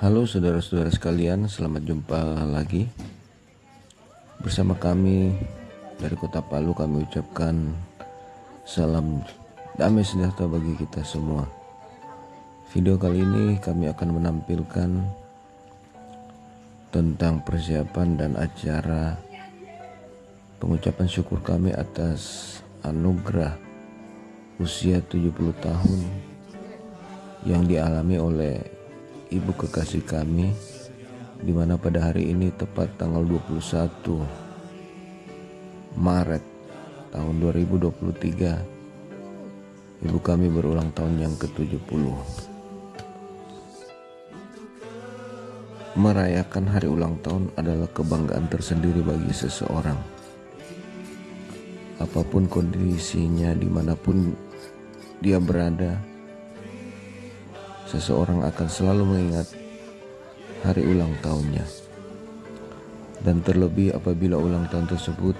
Halo saudara-saudara sekalian, selamat jumpa lagi. Bersama kami dari kota Palu kami ucapkan salam damai sejahtera bagi kita semua. Video kali ini kami akan menampilkan tentang persiapan dan acara pengucapan syukur kami atas anugerah usia 70 tahun yang dialami oleh ibu kekasih kami di mana pada hari ini tepat tanggal 21 Maret tahun 2023 ibu kami berulang tahun yang ke-70 merayakan hari ulang tahun adalah kebanggaan tersendiri bagi seseorang. Apa pun kondisinya di mana pun dia berada seseorang akan selalu mengingat hari ulang tahunnya. Dan terlebih apabila ulang tahun tersebut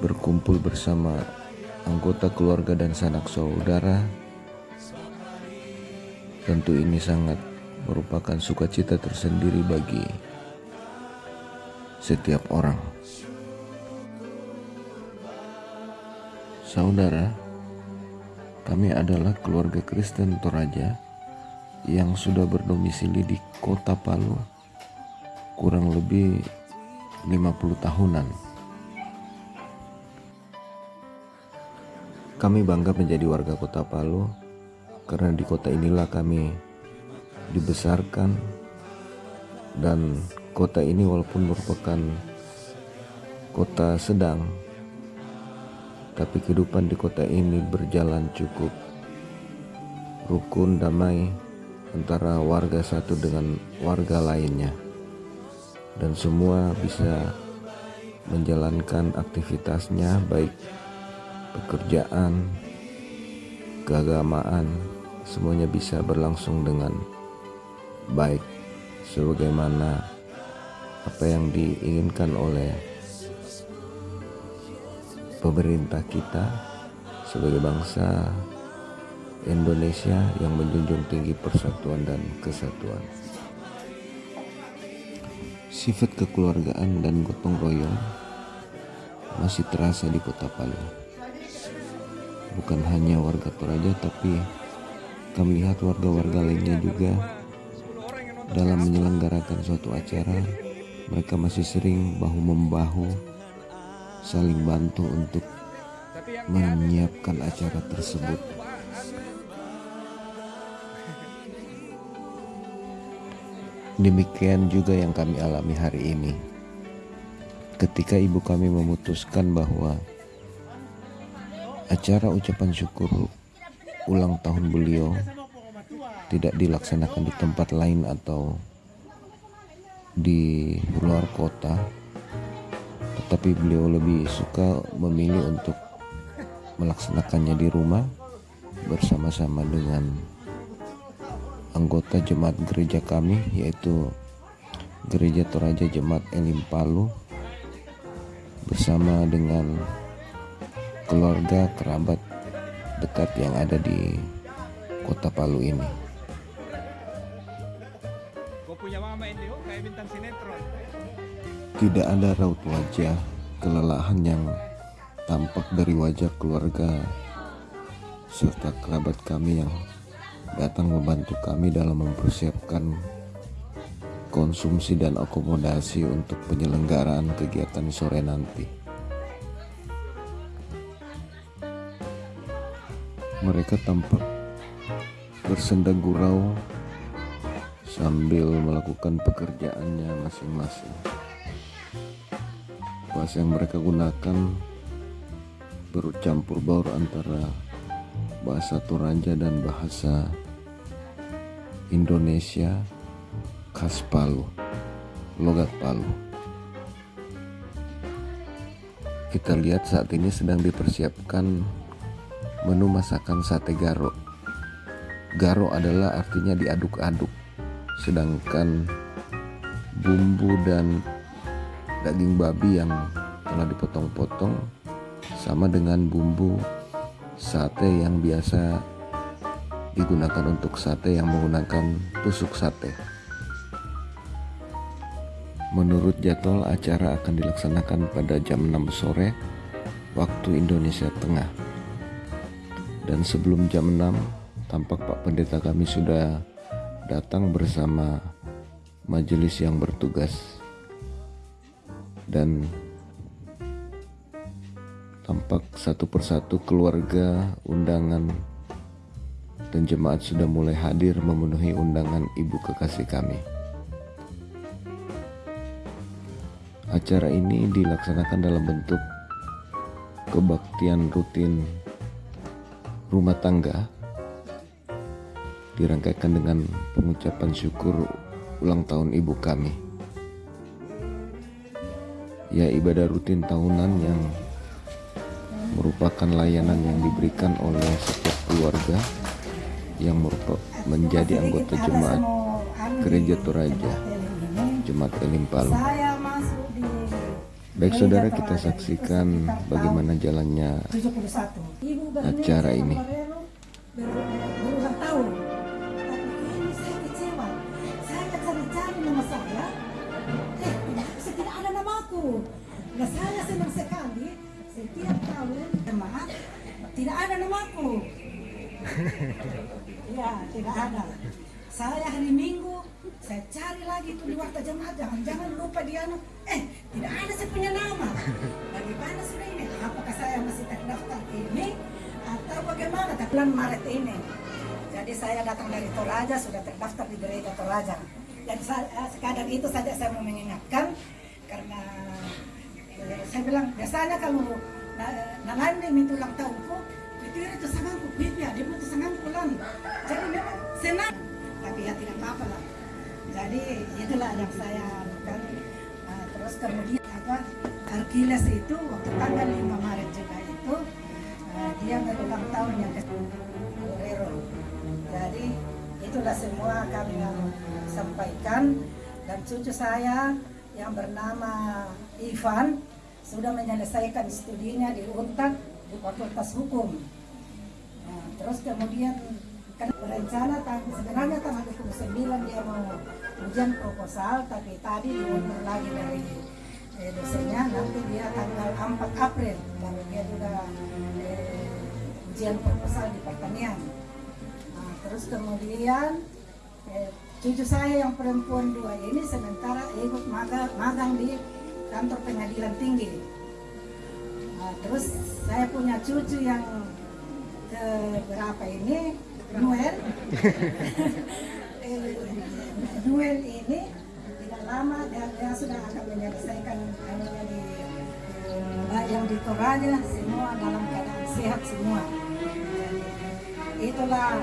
berkumpul bersama anggota keluarga dan sanak saudara, tentu ini sangat merupakan sukacita tersendiri bagi setiap orang. Saudara, kami adalah keluarga Kristen Toraja yang sudah berdomisili di kota Palu kurang lebih 50 tahunan. Kami bangga menjadi warga kota Palu karena di kota inilah kami dibesarkan dan kota ini walaupun merupakan kota sedang tapi kehidupan di kota ini berjalan cukup rukun damai antara warga satu dengan warga lainnya. Dan semua bisa menjalankan aktivitasnya baik pekerjaan keagamaan semuanya bisa berlangsung dengan baik sebagaimana apa yang diinginkan oleh pemerintah kita sebagai bangsa Indonesia yang menjunjung tinggi persatuan dan kesatuan. Sifat kekeluargaan dan gotong royong masih terasa di kota Palu. Bukan hanya warga Toraja tapi kami lihat warga-warga lainnya juga dalam menyelenggarakan suatu acara mereka masih sering bahu-membahu saling bantu untuk menyiapkan acara tersebut. Demikian juga yang kami alami hari ini. Ketika ibu kami memutuskan bahwa acara ucapan syukur ulang tahun beliau tidak dilaksanakan di tempat lain atau di luar kota, tetapi beliau lebih suka memilih untuk melaksanakannya di rumah bersama-sama dengan anggota jemaat gereja kami yaitu Gereja Toraja Jemaat Elim Palu bersama dengan keluarga kerabat dekat yang ada di kota Palu ini. Tidak ada raut wajah kelelahan yang tampak dari wajah keluarga serta kerabat kami yang datang membantu kami dalam mempersiapkan konsumsi dan akomodasi untuk penyelenggaraan kegiatan sore nanti. Mereka tampak bersenda gurau sambil melakukan pekerjaannya masing-masing. Bahasa yang mereka gunakan bercampur baur antara bahasa Toraja dan bahasa Indonesia khas Palu, logat Palu. Kita lihat saat ini sedang dipersiapkan menu masakan sate garo. Garo adalah artinya diaduk-aduk, sedangkan bumbu dan daging babi yang telah dipotong-potong sama dengan bumbu sate yang biasa digunakan untuk sate yang menggunakan tusuk sate. Menurut jadwal acara akan dilaksanakan pada jam 6 sore waktu Indonesia Tengah. Dan sebelum jam 6, tampak Pak Pendeta kami sudah datang bersama majelis yang bertugas. Dan tampak satu persatu keluarga, undangan, dan jemaat sudah mulai hadir memenuhi undangan ibu kekasih kami. Acara ini dilaksanakan dalam bentuk kebaktian rutin rumah tangga dirangkaikan dengan pengucapan syukur ulang tahun ibu kami. Ya ibadah rutin tahunan yang merupakan layanan yang diberikan oleh setiap keluarga yang merupakan menjadi anggota jemaat Gereja Toraja, Jemaat Elim Palu. Baik saudara kita saksikan bagaimana jalannya acara ini. Nah saya senang sekali. Setiap tahun jemaat tidak ada namaku. ya tidak ada. Saya hari Minggu saya cari lagi itu di waktu jemaat jangan-jangan lupa dia eh tidak ada saya punya nama. Bagaimana sudah ini? Apakah saya masih terdaftar ini atau bagaimana? Bulan Maret ini. Jadi saya datang dari Toraja sudah terdaftar di gereja Toraja. Dan eh, sekadar itu saja saya mau mengingatkan karena eh, saya bilang biasanya kalau nalande minta ulang tahunku itu itu sangatku ya. Dia itu sangat pulang. Jadi memang senang. Tapi ya tidak apa-apa lah. Jadi itulah yang saya lakukan. Nah, terus kemudian apa Arkiles itu waktu tanggal 5 Maret juga itu uh, dia berulang tahun yang ke jadi itulah semua kami yang sampaikan. Dan cucu saya yang bernama Ivan sudah menyelesaikan studinya di UNTAD di Fakultas Hukum. Nah, terus kemudian kan berencana sebenarnya tanggal 29 dia mau ujian proposal tapi tadi diundur lagi dari eh, dosennya nanti dia tanggal 4 April baru dia juga eh, ujian proposal di pertanian. Nah, terus kemudian eh, cucu saya yang perempuan dua ini sementara ikut magang, magang di kantor pengadilan tinggi. Nah, terus saya punya cucu yang berapa ini, Noel. Noel ini tidak lama dia, dia sudah akan menyelesaikan anunya di yang di Toraja semua dalam keadaan sehat semua. Itulah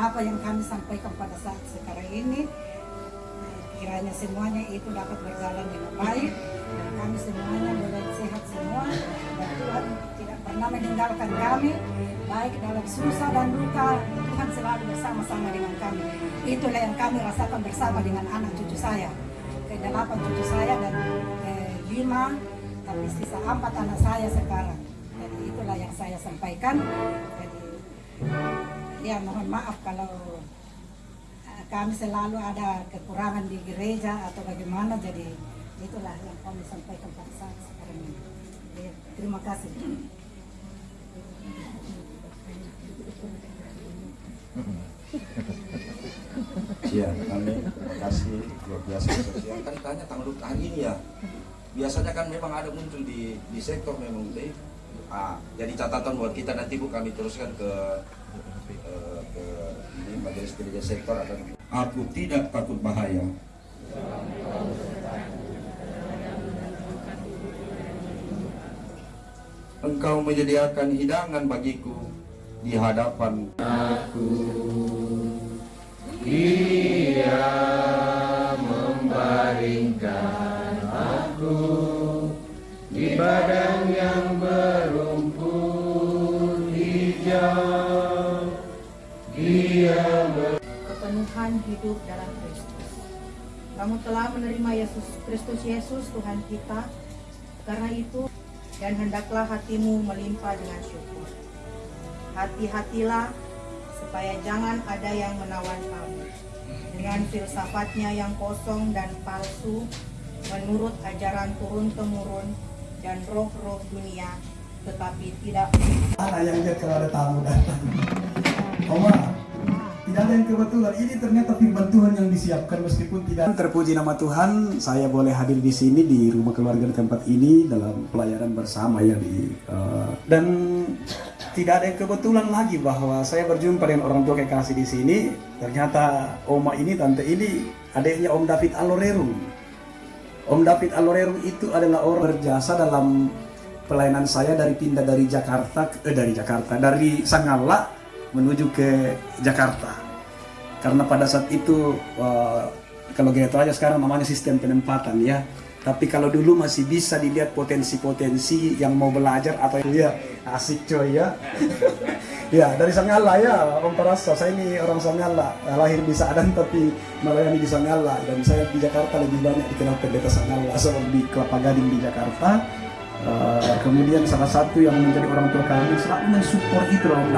apa yang kami sampaikan pada saat sekarang ini kiranya semuanya itu dapat berjalan dengan baik kami semuanya boleh sehat semua dan Tuhan tidak pernah meninggalkan kami baik dalam susah dan duka. Tuhan selalu bersama-sama dengan kami. Itulah yang kami rasakan bersama dengan anak cucu saya. Ke delapan cucu saya dan eh, lima tapi sisa empat anak saya sekarang. Jadi itulah yang saya sampaikan. Jadi ya mohon maaf kalau eh, kami selalu ada kekurangan di gereja atau bagaimana. Jadi itulah yang kami sampaikan pada saat sekarang ini ya, terima kasih Ya, kami terima kasih luar biasa sosial. Kan tanya tanggal hari ini ya. Biasanya kan memang ada muncul di di sektor memang deh. Ah, jadi catatan buat kita nanti bu kami teruskan ke Eh, ke ini majelis gereja sektor akan aku tidak takut bahaya engkau menyediakan hidangan bagiku di hadapan aku dia membaringkan aku di badan yang berumput hijau kepenuhan hidup dalam Kristus. Kamu telah menerima Yesus Kristus Yesus Tuhan kita. Karena itu dan hendaklah hatimu melimpah dengan syukur. Hati-hatilah supaya jangan ada yang menawan kamu dengan filsafatnya yang kosong dan palsu menurut ajaran turun-temurun dan roh-roh dunia tetapi tidak Anak yang kalau ada tamu datang. Oma, tidak ada yang kebetulan. Ini ternyata firman Tuhan yang disiapkan meskipun tidak. Terpuji nama Tuhan, saya boleh hadir di sini di rumah keluarga di tempat ini dalam pelayanan bersama ya di eh, dan tidak ada yang kebetulan lagi bahwa saya berjumpa dengan orang tua kekasih di sini. Ternyata Oma ini, tante ini adiknya Om David Alorerum. Om David Alorerum itu adalah orang berjasa dalam pelayanan saya dari pindah dari Jakarta eh dari Jakarta dari Sangala menuju ke Jakarta. Karena pada saat itu eh, kalau gitu aja sekarang namanya sistem penempatan ya. Tapi kalau dulu masih bisa dilihat potensi-potensi yang mau belajar atau ya asik coy ya. Ya dari Sangala ya Om Parasa saya ini orang Sangala. Lahir di Sadan tapi melayani di Sangala. Dan saya di Jakarta lebih banyak dikenal pendeta Sangala sebab di Kelapa Gading di Jakarta. Uh, kemudian salah satu yang menjadi orang tua kami selalu mensupport itu Om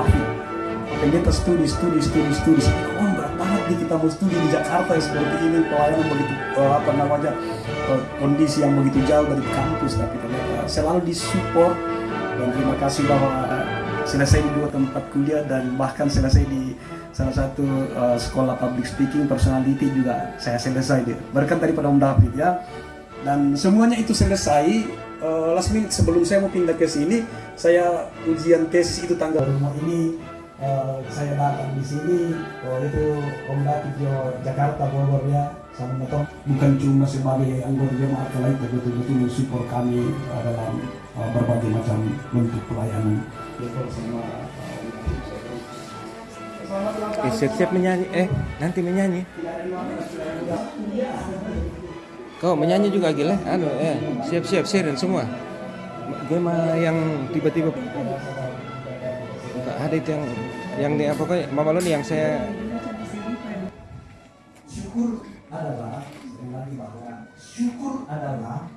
David. Pendeta studi, studi, studi, studi. Oh berat banget nih kita mau studi di Jakarta ya seperti ini pelayanan begitu uh, apa namanya uh, kondisi yang begitu jauh dari kampus tapi ternyata selalu disupport dan terima kasih bahwa uh, selesai di dua tempat kuliah dan bahkan selesai di salah satu uh, sekolah public speaking personality juga saya selesai dia. Berkat daripada Om David ya dan semuanya itu selesai uh, last minute sebelum saya mau pindah ke sini saya ujian tesis itu tanggal rumah ini uh, saya datang di sini oh itu Om David di Jakarta Bogor ya sama motor bukan cuma sebagai anggota jemaat lain tapi betul-betul mensupport kami uh, dalam uh, berbagai macam bentuk pelayanan. Eh, siap-siap menyanyi. Eh, nanti menyanyi. Kau menyanyi juga gila? Anu, eh, siap-siap siren semua. Gema yang tiba-tiba ada itu yang yang di apa Mama Loni yang saya syukur adalah lagi bahwa syukur adalah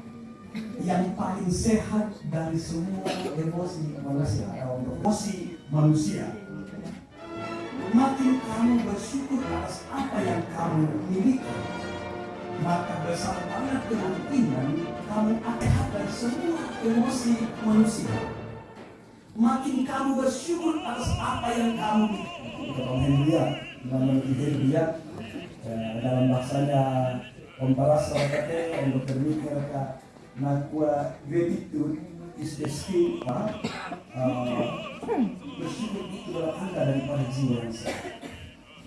yang paling sehat dari semua emosi manusia atau emosi manusia. Makin kamu bersyukur atas apa yang kamu miliki, maka besar banget kemungkinan kamu akan dari semua emosi manusia. Makin kamu bersyukur atas apa yang kamu. Om Hendria, nama Hendria, Eh, dalam bahasanya Om Paras kata Om. Mika kata nakwa gratitude is the skill uh, bersyukur itu adalah tanda daripada jiwa yang sehat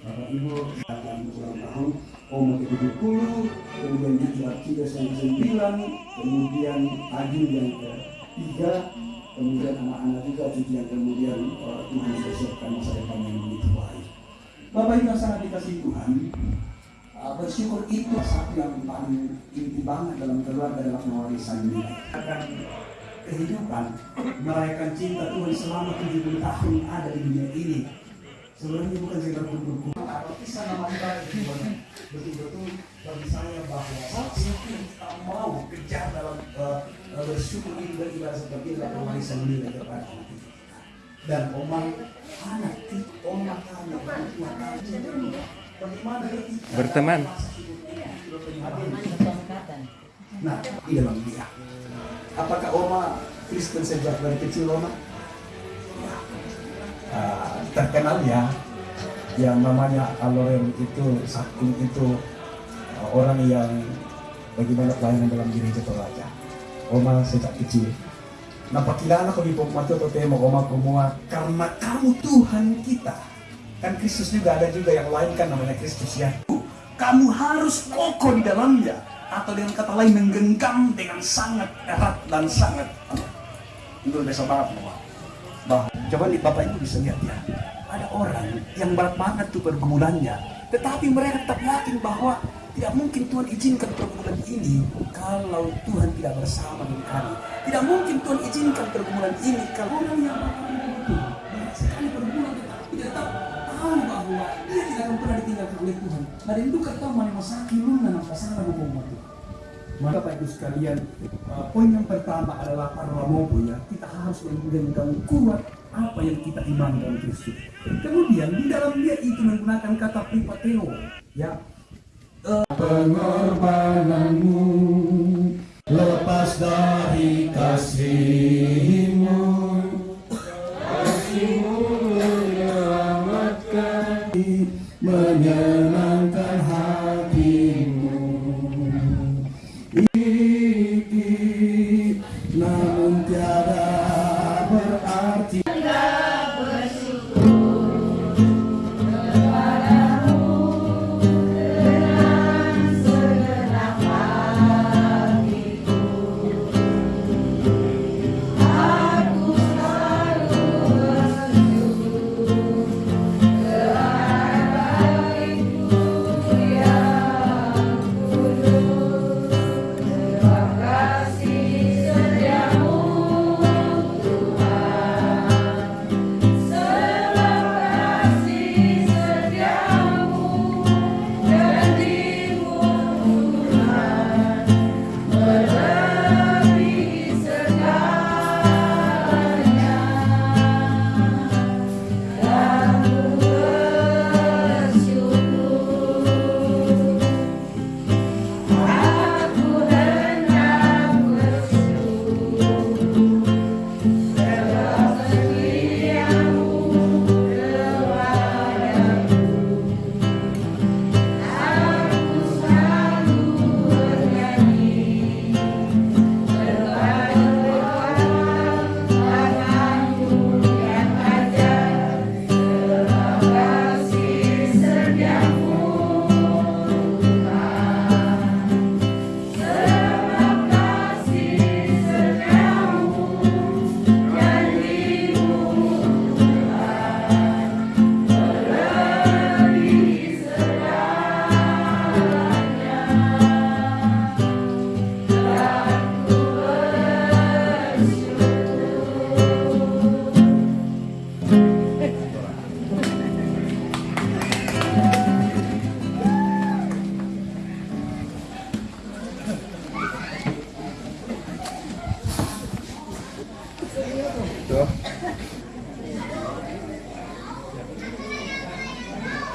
Bapak Ibu akan ulang tahun Om ke 70 kemudian sampai sembilan kemudian Adi yang ke tiga kemudian anak-anak juga yang kemudian uh, Tuhan sudah siapkan masa depan yang begitu baik. Bapak Ibu sangat dikasih Tuhan Uh, bersyukur itu satu yang paling inti banget dalam keluarga dalam pewarisan ini. Akan kehidupan merayakan cinta Tuhan selama 70 tahun ada di dunia ini sebenarnya bukan sekedar kisah nama ibadah itu betul-betul bagi saya bahwa yang kita mau kejar dalam uh, bersyukur itu dan ibadah seperti dalam pewarisan ini kepada dan omang anak omang anak kami bagaimana berteman. Nah, di dalam dia. Apakah Oma Kristen sejak dari kecil Oma? Ya. Uh, terkenal ya yang namanya Aloren itu Sakung itu uh, orang yang bagaimana pelayanan dalam gereja Toraja. Oma sejak kecil. Napakilala ko di po matututemo Oma kumua karena kamu Tuhan kita. Kan Kristus juga ada juga yang lain kan namanya Kristus ya. Kamu harus kokoh di dalamnya atau dengan kata lain menggenggam dengan sangat erat dan sangat itu biasa banget bahwa bahwa coba nih bapak ibu bisa lihat ya ada orang yang berat banget tuh pergumulannya tetapi mereka tetap yakin bahwa tidak mungkin Tuhan izinkan pergumulan ini kalau Tuhan tidak bersama dengan kami tidak mungkin Tuhan izinkan pergumulan ini kalau orang yang banyak sekali pergumulan dia tetap tahu bahwa dia tidak akan pernah ditinggalkan oleh Tuhan. Dan itu kita mana masaki luna ng pasangan itu. Maka Pak Ibu sekalian, uh, poin yang pertama adalah para po ya, kita harus menggenggam kuat apa yang kita imani dalam Kristus. Kemudian di dalam dia itu menggunakan kata pripateo ya pengorbananmu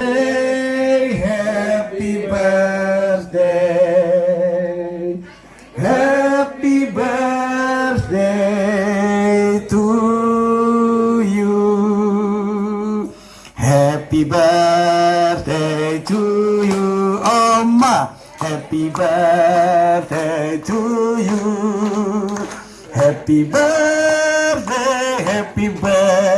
Hey, happy birthday. Happy birthday to you. Happy birthday to you, Oma. Happy birthday to you. Happy birthday, happy birthday,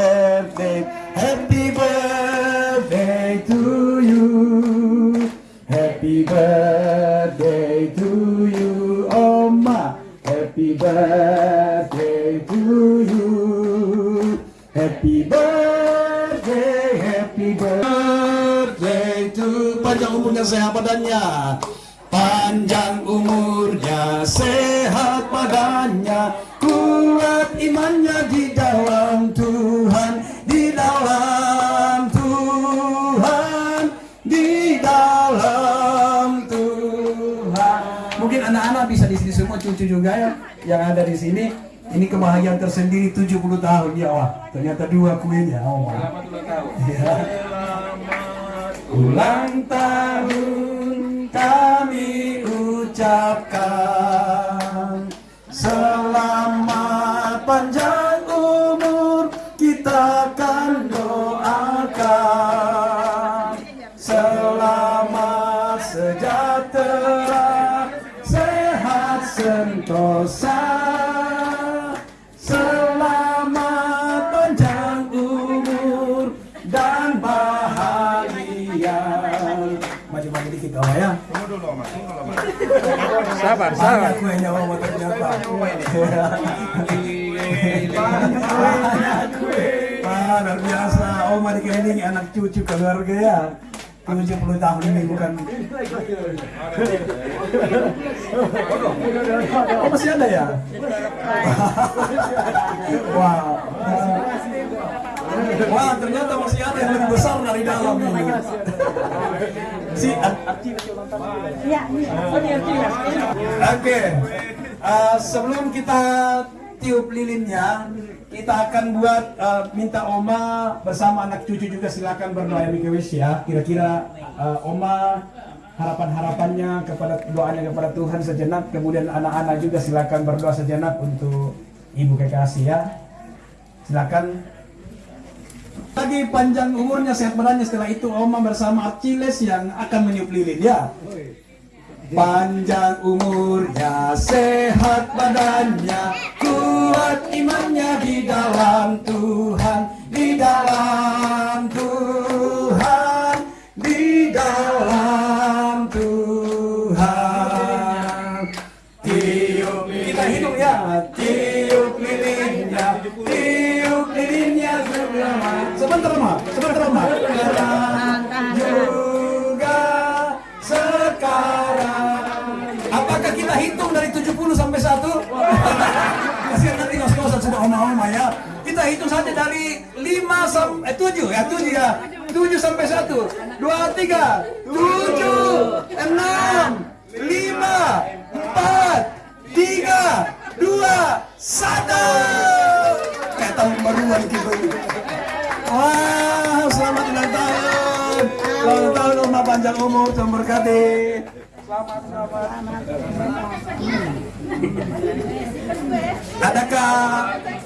birthday to you. Happy birthday, happy birthday to panjang umurnya sehat badannya. Panjang umurnya sehat badannya Kuat imannya di dalam Tuhan Di dalam Tuhan Di dalam Tuhan Mungkin anak-anak bisa di sini semua cucu juga ya Yang ada di sini ini kebahagiaan tersendiri 70 tahun ya wah ternyata dua kuenya oh selamat ulang tahun ya. ulang tahun kami ucapkan selamat panjang umur kita akan doakan. Selamat sejahtera sentosa selamat panjang umur dan bahagia maju-maju dikit kawan ya Sabar, Banyak sabar. kuenya ternyata. Banyak kue. Wah, luar biasa. Oma dikelilingi anak cucu keluarga ya. 70 tahun ini bukan. Oh masih ada ya? Wow Wah ternyata masih ada yang lebih besar dari dalam ini. Si Oke, Eh, sebelum kita tiup lilinnya, kita akan buat uh, minta Oma bersama anak cucu juga silakan berdoa ya Mikewis ya. Kira-kira uh, Oma harapan-harapannya kepada doanya kepada Tuhan sejenak. Kemudian anak-anak juga silakan berdoa sejenak untuk Ibu Kekasih ya. Silakan. Lagi panjang umurnya sehat badannya setelah itu Oma bersama Archiles yang akan meniup lilin ya. Panjang umurnya, sehat badannya, kuat imannya di dalam Tuhan, di dalam Tuhan, di dalam Tuhan. Tiup kita hidup ya, tiup lilinnya, tiup lilinnya sebentar, sebentar ma, sebentar ma. Kita hitung saja dari 5 sampai eh 7 ya, 7 ya. 7 sampai 1. 2 3 7 6 5 4 3 2 1 Kayak tahun baruan gitu. Wah, selamat ulang tahun. Selamat tahun Oma panjang umur, berkati. Selamat, selamat. Adakah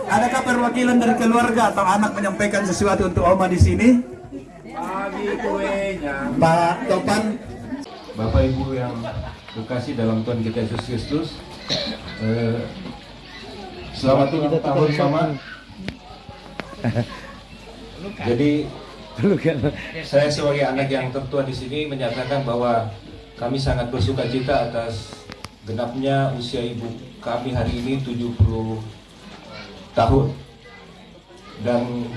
adakah perwakilan dari keluarga atau anak menyampaikan sesuatu untuk Oma di sini? Pak Topan, Bapak Ibu yang berkasih dalam Tuhan kita Yesus Kristus eh, Selamat ulang tahun Mama Jadi saya sebagai anak yang tertua di sini menyatakan bahwa kami sangat bersuka cita atas genapnya usia ibu kami hari ini 70 tahun. Dan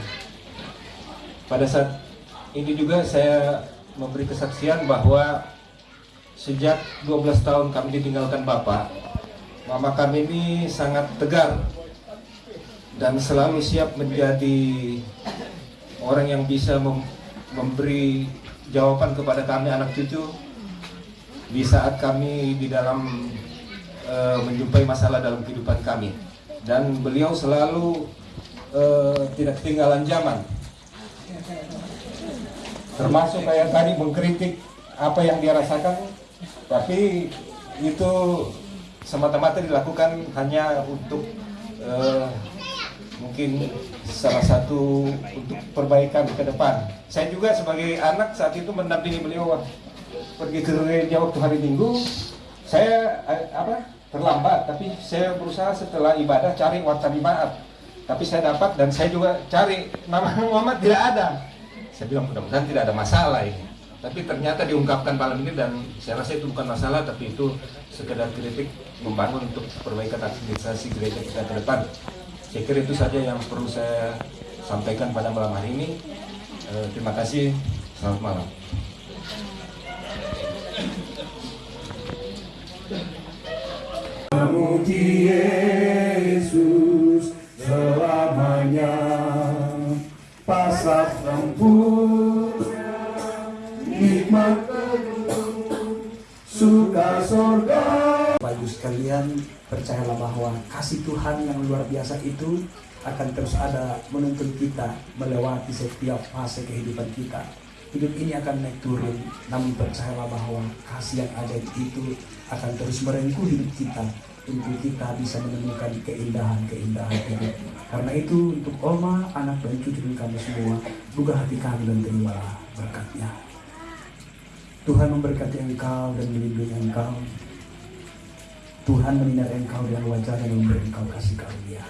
pada saat ini juga saya memberi kesaksian bahwa sejak 12 tahun kami ditinggalkan Bapak mama kami ini sangat tegar dan selalu siap menjadi orang yang bisa mem- memberi jawaban kepada kami anak cucu di saat kami di dalam eh, menjumpai masalah dalam kehidupan kami. Dan beliau selalu eh, tidak ketinggalan zaman. Termasuk kayak tadi mengkritik apa yang dia rasakan tapi itu semata-mata dilakukan hanya untuk eh, mungkin salah satu untuk perbaikan ke depan. Saya juga sebagai anak saat itu mendampingi beliau pergi ke gereja waktu hari Minggu. Saya eh, apa terlambat, tapi saya berusaha setelah ibadah cari warta maaf. Tapi saya dapat dan saya juga cari nama Muhammad tidak ada. Saya bilang mudah-mudahan tidak ada masalah ini. Tapi ternyata diungkapkan malam ini dan saya rasa itu bukan masalah, tapi itu sekedar kritik membangun untuk perbaikan administrasi gereja kita ke depan. Saya kira itu saja yang perlu saya sampaikan pada malam hari ini. Eh, terima kasih. Selamat malam. Yesus selamanya Pasat sempurna Nikmat Suka Ibu sekalian Percayalah bahwa kasih Tuhan yang luar biasa itu akan terus ada menuntun kita melewati setiap fase kehidupan kita. Hidup ini akan naik turun, namun percayalah bahwa kasih yang ajaib itu akan terus merengkuh hidup kita untuk kita bisa menemukan keindahan-keindahan hidup. Karena itu untuk Oma, anak dan cucu kami semua, buka hati kami dan terimalah berkatnya. Tuhan memberkati engkau dan melindungi engkau. Tuhan menyinari engkau dengan wajahnya dan memberi engkau kasih karunia.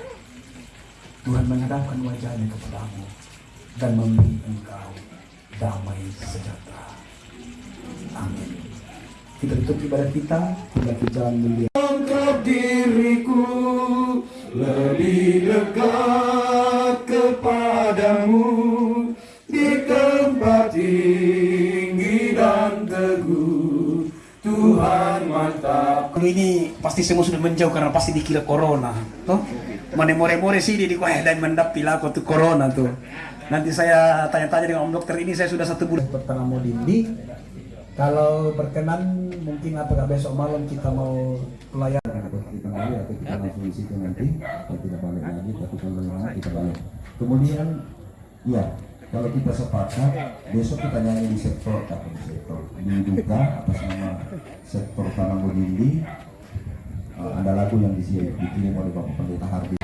Tuhan menghadapkan wajahnya kepadamu dan memberi engkau damai sejahtera. Amin. Kita tutup ibadah kita kita jalan mulia. Diriku lebih dekat kepadamu di tempat tinggi dan teguh. Tuhan mantap. Ini pasti semua sudah menjauh karena pasti dikira corona. Toh? Mana more-more sih di kuah dan mendap pilako tuh corona tuh. Nanti saya tanya-tanya dengan om dokter ini saya sudah satu bulan pertengah mau dindi. Kalau berkenan mungkin apakah besok malam kita mau pelayanan kembali atau kita langsung di situ nanti kita tidak balik lagi tapi kalau memang kita balik. Kemudian ya kalau kita sepakat besok kita nyanyi di sektor apa di sektor? Di duka atas nama sektor tanah Bodindi uh, ada lagu yang dikirim oleh Bapak Pendeta Hardi